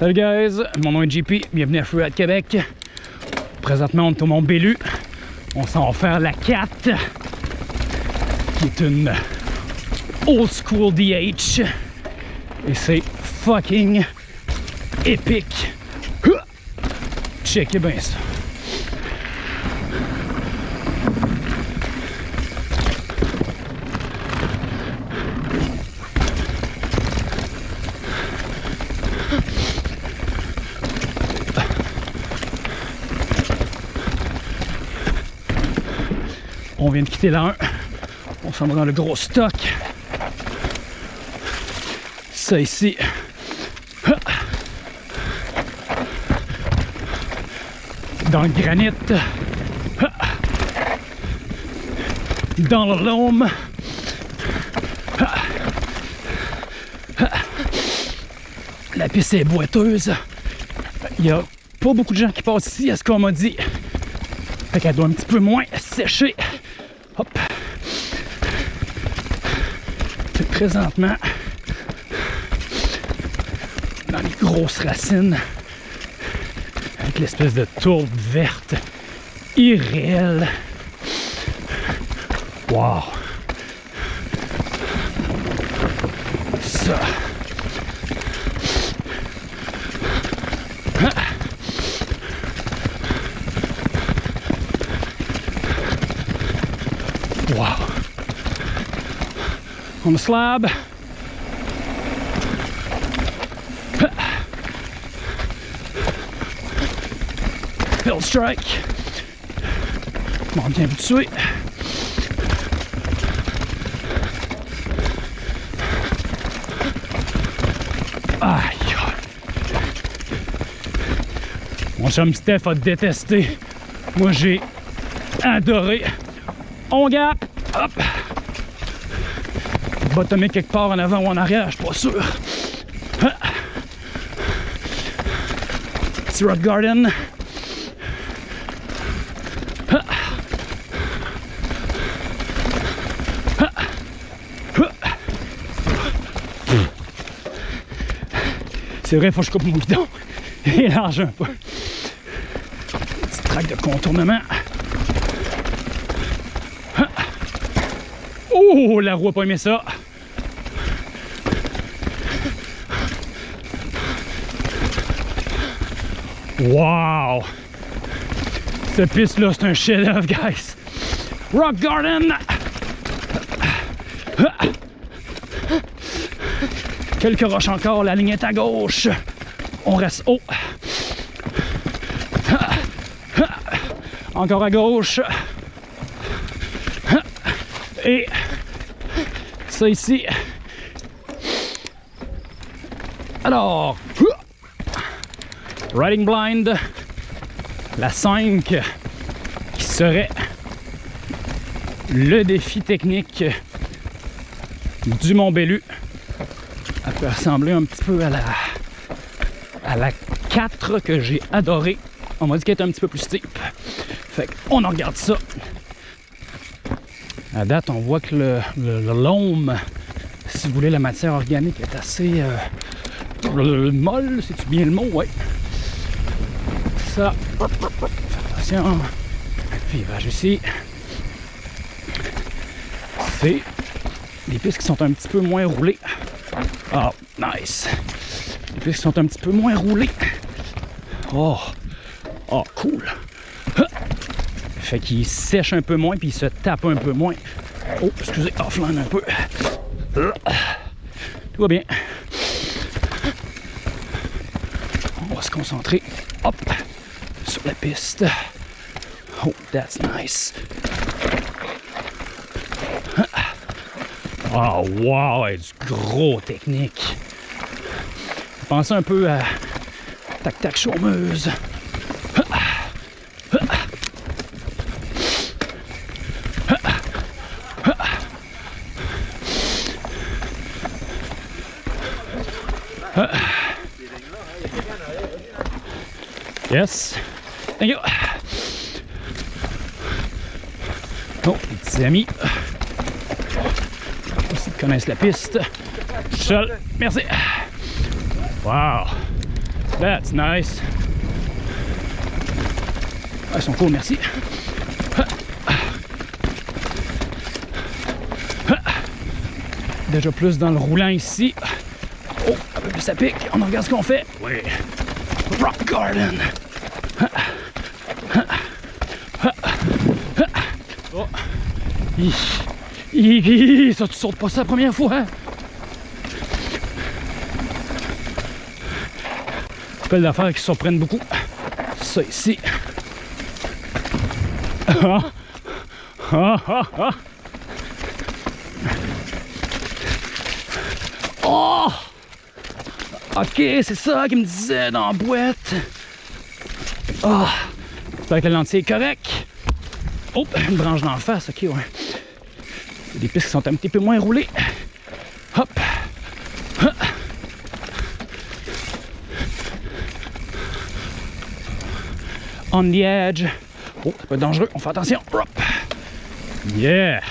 Salut guys, mon nom est JP, bienvenue à Freeride Québec. Présentement on est au Mont Bellu. On s'en va faire la 4 qui est une old school DH et c'est fucking épique. Checkez bien ça. On vient de quitter la 1. On s'en va dans le gros stock. Ça ici. Dans le granit. Dans le loam. La piste est boiteuse. Il n'y a pas beaucoup de gens qui passent ici, à ce qu'on m'a dit. Fait qu'elle doit un petit peu moins sécher. Hop. C'est présentement dans les grosses racines avec l'espèce de tourbe verte irréelle. Wow! Ça. Wow. On the slab. Field strike. Viens tout de suite. Aïe. Mon chum Steph a détesté. Moi j'ai adoré. On gap. Hop. Tomber quelque part en avant ou en arrière, je suis pas sûr. Petit Rock Garden. C'est vrai, faut que je coupe mon guidon. Est large un peu. Petite traque de contournement. Oh, la roue a pas aimé ça. Wow! Cette piste-là, c'est un chef-d'œuvre, guys. Rock Garden! Quelques roches encore, la ligne est à gauche. On reste haut. Encore à gauche. Et ça ici. Alors, Riding Blind, la 5, qui serait le défi technique du Mont Bellu. Elle peut ressembler un petit peu à la, à la 4 que j'ai adoré. On m'a dit qu'elle était un petit peu plus steep. Fait qu'on en regarde ça. À date, on voit que le, le, si vous voulez, la matière organique est assez euh, molle, c'est-tu bien le mot? Oui. Ça, attention. Virage ici. C'est des pistes qui sont un petit peu moins roulées. Oh, nice. Des pistes qui sont un petit peu moins roulées. Oh, oh, cool. Fait qu'il sèche un peu moins puis il se tape un peu moins. Oh, excusez, offline un peu. Tout va bien. On va se concentrer, hop, sur la piste. Oh, that's nice. Oh, wow, du gros technique. Pensez un peu à tac-tac chômeuse. Yes. Thank you. Oh, les petits amis. Aussi connaissent la piste. Seul. Merci. Wow. That's nice. Ah, ils sont cool, merci. Déjà plus dans le roulant ici. Oh, ça pique. On regarde ce qu'on fait. Oui. Rock Garden. Oh. Hi. Hi, hi, Ça, tu sautes pas ça la première fois. hein? Belle d'affaires qui surprennent beaucoup. Ça ici. Ah. Ah, ah, ah. Oh! Ok, c'est ça qu'il me disait dans la boîte. Ah! J'espère que la lentille est correcte. Oh, une branche d'en face, ok, ouais. Il y a des pistes qui sont un petit peu moins roulées. Hop! Ah. On the edge. Oh, ça peut être dangereux, on fait attention. Hop! Yeah!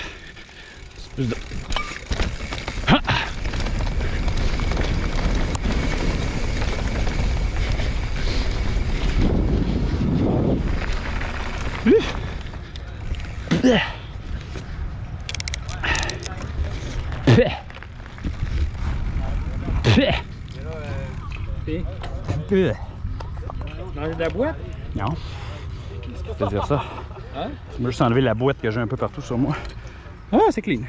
Bleh. Bleh. Manger de la boîte? Non. C'est dire ça. Hein? Je vais juste enlever la boîte que j'ai un peu partout sur moi. Ah, c'est clean.